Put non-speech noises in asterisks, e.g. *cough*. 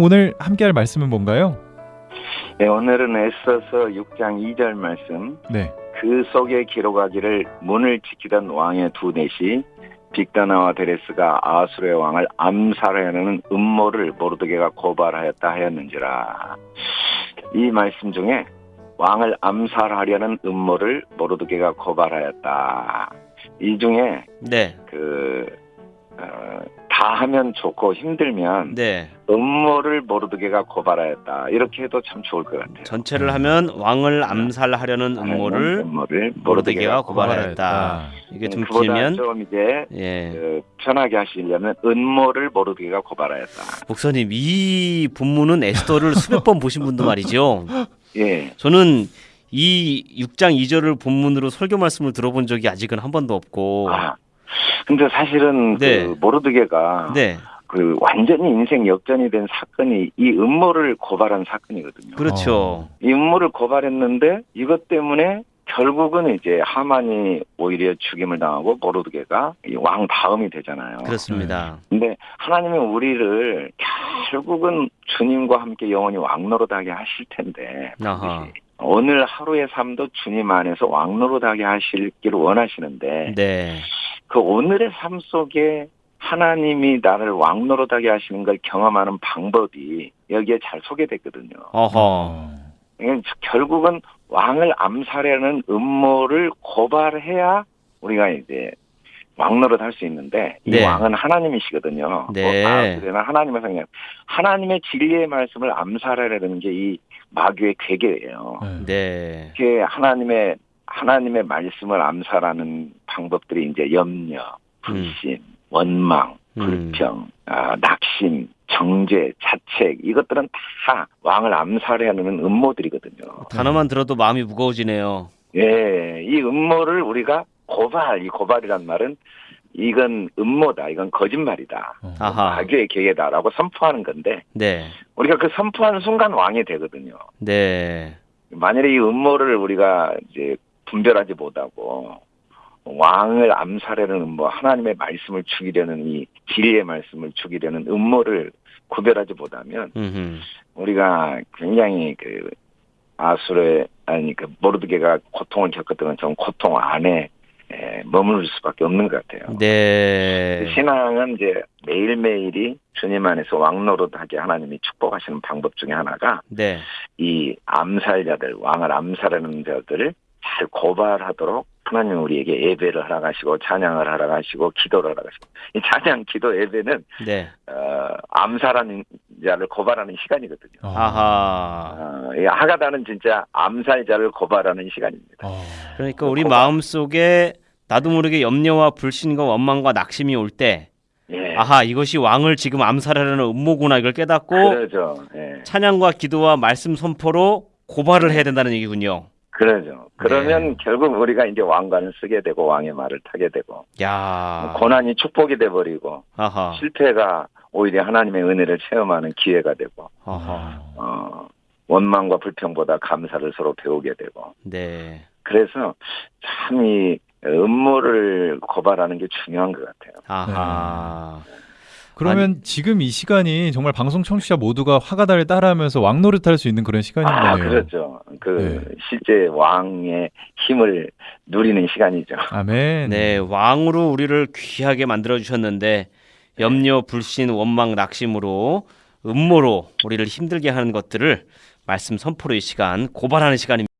오늘 함께할 말씀은 뭔가요? 네, 오늘은 에스더서 6장 2절 말씀. 네. 그 속에 기록하기를 문을 지키던 왕의 두 넷이 빅다나와 데레스가 아수르의 왕을 암살하려는 음모를 모르드게가 고발하였다 하였는지라. 이 말씀 중에 왕을 암살하려는 음모를 모르드게가 고발하였다. 이 중에 네. 그 어, 다 하면 좋고 힘들면 네. 음모를 모르드게가 고발하였다. 이렇게 해도 참 좋을 것 같아요. 전체를 하면 왕을 암살하려는 음모를 음모를 모르드게가 고발하였다. 이게 좀 길면 좀 이제 예. 그 편하게 하시려면 음모를 모르드게가 고발하였다. 목사님 이 본문은 에스더를 수백 번 보신 분도 말이죠. *laughs* 예. 저는 이 6장 2절을 본문으로 설교 말씀을 들어본 적이 아직은 한 번도 없고 아. 근데 사실은 네. 그 모르드게가 네. 그 완전히 인생 역전이 된 사건이 이 음모를 고발한 사건이거든요. 그렇죠. 이 음모를 고발했는데 이것 때문에 결국은 이제 하만이 오히려 죽임을 당하고 모르드게가 이왕 다음이 되잖아요. 그렇습니다. 근데 하나님은 우리를 결국은 주님과 함께 영원히 왕노릇하게 하실 텐데 아하. 오늘 하루의 삶도 주님 안에서 왕노릇하게 하시기를 원하시는데 네. 그 오늘의 삶 속에 하나님이 나를 왕노릇하게 하시는 걸 경험하는 방법이 여기에 잘 소개됐거든요. 어허. 그러니까 결국은 왕을 암살하는 음모를 고발해야 우리가 이제 왕노릇 할 수 있는데 이 네. 왕은 하나님이시거든요. 네. 뭐, 아, 그러나 하나님의 성령. 하나님의 진리의 말씀을 암살하려는 게 이 마귀의 괴계예요. 네. 이게 하나님의 하나님의 말씀을 암살하는 방법들이 이제 염려, 불신, 원망, 음. 불평, 아, 낙심, 정죄, 자책 이것들은 다 왕을 암살하려는 음모들이거든요. 단어만 들어도 마음이 무거워지네요. 예, 이 음모를 우리가 고발, 이 고발이란 말은 이건 음모다, 이건 거짓말이다, 아하. 마귀의 계획다라고 선포하는 건데 네. 우리가 그 선포하는 순간 왕이 되거든요. 네. 만일에 이 음모를 우리가 이제 분별하지 못하고 왕을 암살하는 음모, 하나님의 말씀을 죽이려는 이 진리의 말씀을 죽이려는 음모를 구별하지 못하면 음흠. 우리가 굉장히 그 아수르의 아니 그 모르드게가 고통을 겪었던 것처럼 고통 안에 에, 머무를 수밖에 없는 것 같아요. 네. 신앙은 이제 매일매일이 주님 안에서 왕노릇하게 하나님이 축복하시는 방법 중에 하나가 네. 이 암살자들, 왕을 암살하는 자들을 잘 고발하도록 하나님 우리에게 예배를 하라 가시고 찬양을 하라 가시고 기도를 하라 가시고 이 찬양, 기도, 예배는 네. 어, 암살하는 자를 고발하는 시간이거든요. 아하. 어, 이 하가다는 진짜 암살자를 고발하는 시간입니다. 그러니까 우리 고발. 마음 속에 나도 모르게 염려와 불신과 원망과 낙심이 올 때, 예, 아하 이것이 왕을 지금 암살하려는 음모구나 이걸 깨닫고 그러죠. 예, 찬양과 기도와 말씀 선포로 고발을 해야 된다는 얘기군요. 그러죠. 그러면 네. 결국 우리가 이제 왕관을 쓰게 되고 왕의 말을 타게 되고 야. 고난이 축복이 돼 버리고. 실패가 오히려 하나님의 은혜를 체험하는 기회가 되고 아하. 어, 원망과 불평보다 감사를 서로 배우게 되고 네. 그래서 참 이 음모를 고발하는 게 중요한 것 같아요. 아하. 그러면 지금 이 시간이 정말 방송 청취자 모두가 화가다를 따라하면서 왕노릇할 수 있는 그런 시간인 아, 거네요. 그렇죠. 그 네. 실제 왕의 힘을 누리는 시간이죠. 아멘. 네, 왕으로 우리를 귀하게 만들어 주셨는데 염려, 불신, 원망, 낙심으로 음모로 우리를 힘들게 하는 것들을 말씀 선포로 이 시간 고발하는 시간입니다.